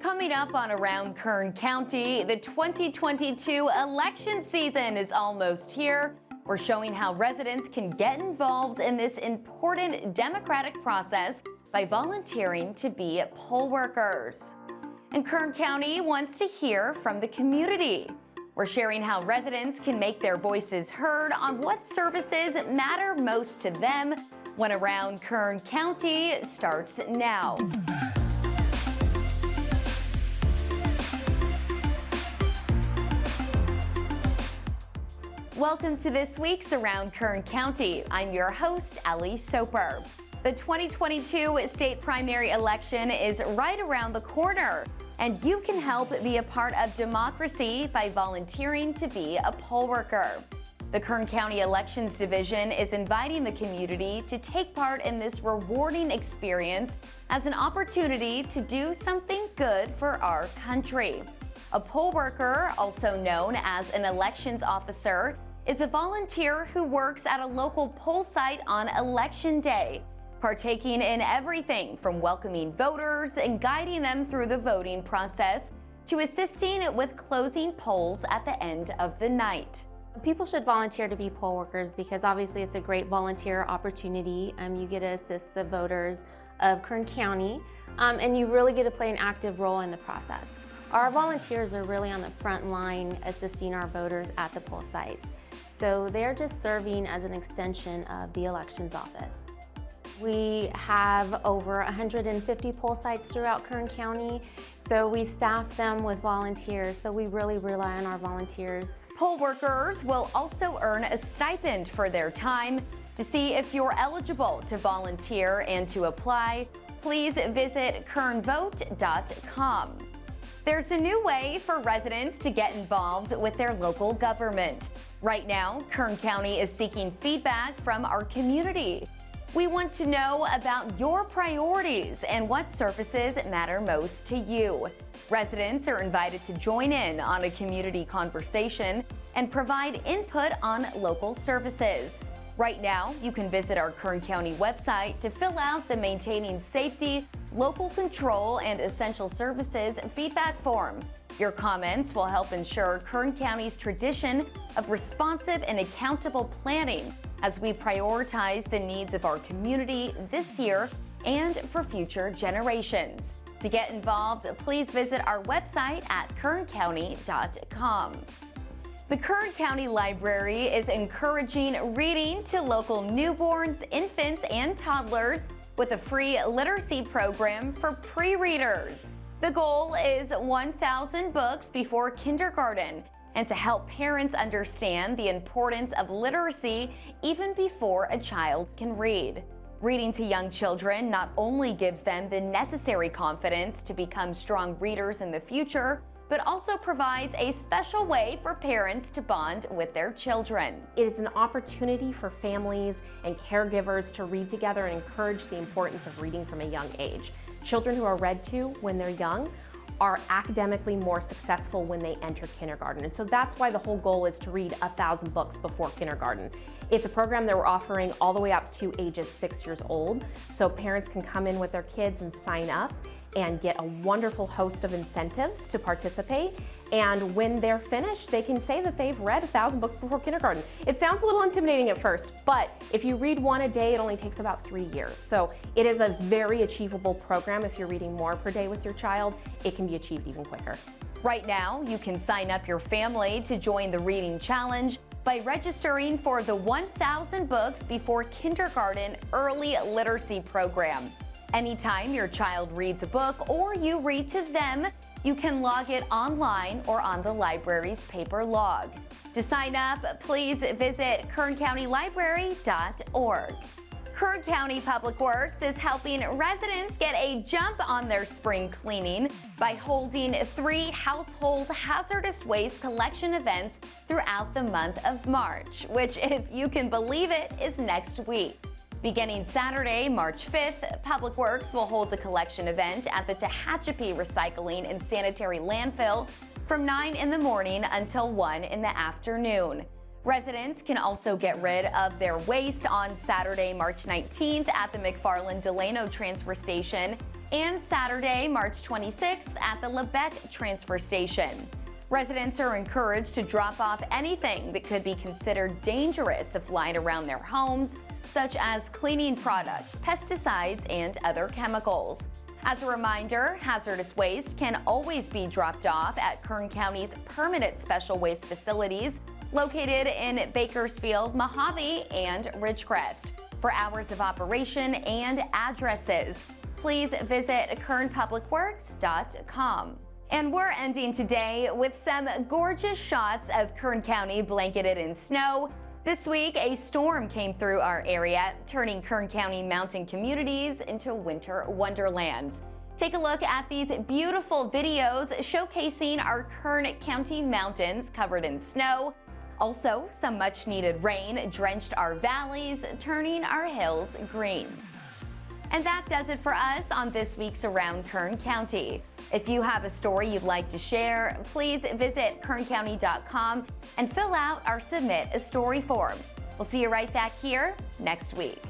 Coming up on Around Kern County, the 2022 election season is almost here. We're showing how residents can get involved in this important democratic process by volunteering to be poll workers. And Kern County wants to hear from the community. We're sharing how residents can make their voices heard on what services matter most to them when Around Kern County starts now. Welcome to this week's Around Kern County. I'm your host, Ellie Soper. The 2022 state primary election is right around the corner, and you can help be a part of democracy by volunteering to be a poll worker. The Kern County Elections Division is inviting the community to take part in this rewarding experience as an opportunity to do something good for our country. A poll worker, also known as an elections officer, is a volunteer who works at a local poll site on election day, partaking in everything from welcoming voters and guiding them through the voting process to assisting with closing polls at the end of the night. People should volunteer to be poll workers because obviously it's a great volunteer opportunity. Um, you get to assist the voters of Kern County um, and you really get to play an active role in the process. Our volunteers are really on the front line assisting our voters at the poll sites. So they're just serving as an extension of the elections office. We have over 150 poll sites throughout Kern County, so we staff them with volunteers, so we really rely on our volunteers. Poll workers will also earn a stipend for their time. To see if you're eligible to volunteer and to apply, please visit kernvote.com. There's a new way for residents to get involved with their local government. Right now, Kern County is seeking feedback from our community. We want to know about your priorities and what services matter most to you. Residents are invited to join in on a community conversation and provide input on local services. Right now, you can visit our Kern County website to fill out the Maintaining Safety, Local Control, and Essential Services feedback form. Your comments will help ensure Kern County's tradition of responsive and accountable planning as we prioritize the needs of our community this year and for future generations. To get involved, please visit our website at kerncounty.com. The Kern County Library is encouraging reading to local newborns, infants, and toddlers with a free literacy program for pre-readers. The goal is 1,000 books before kindergarten and to help parents understand the importance of literacy even before a child can read. Reading to young children not only gives them the necessary confidence to become strong readers in the future, but also provides a special way for parents to bond with their children. It is an opportunity for families and caregivers to read together and encourage the importance of reading from a young age. Children who are read to when they're young are academically more successful when they enter kindergarten. And so that's why the whole goal is to read a thousand books before kindergarten. It's a program that we're offering all the way up to ages six years old. So parents can come in with their kids and sign up and get a wonderful host of incentives to participate. And when they're finished, they can say that they've read a thousand books before kindergarten. It sounds a little intimidating at first, but if you read one a day, it only takes about three years. So it is a very achievable program. If you're reading more per day with your child, it can be achieved even quicker. Right now, you can sign up your family to join the Reading Challenge by registering for the 1,000 Books Before Kindergarten Early Literacy Program. Anytime your child reads a book or you read to them, you can log it online or on the library's paper log. To sign up, please visit kerncountylibrary.org. Kern County Public Works is helping residents get a jump on their spring cleaning by holding three household hazardous waste collection events throughout the month of March, which, if you can believe it, is next week. Beginning Saturday, March 5th, Public Works will hold a collection event at the Tehachapi Recycling and Sanitary Landfill from 9 in the morning until 1 in the afternoon. Residents can also get rid of their waste on Saturday, March 19th at the McFarland Delano Transfer Station and Saturday, March 26th at the Lebec transfer station. Residents are encouraged to drop off anything that could be considered dangerous if lying around their homes, such as cleaning products, pesticides, and other chemicals. As a reminder, hazardous waste can always be dropped off at Kern County's permanent special waste facilities located in Bakersfield, Mojave, and Ridgecrest. For hours of operation and addresses, please visit kernpublicworks.com. And we're ending today with some gorgeous shots of Kern County blanketed in snow. This week, a storm came through our area, turning Kern County mountain communities into winter wonderlands. Take a look at these beautiful videos showcasing our Kern County mountains covered in snow. Also, some much needed rain drenched our valleys, turning our hills green. And that does it for us on this week's Around Kern County. If you have a story you'd like to share, please visit kerncounty.com and fill out our Submit a Story form. We'll see you right back here next week.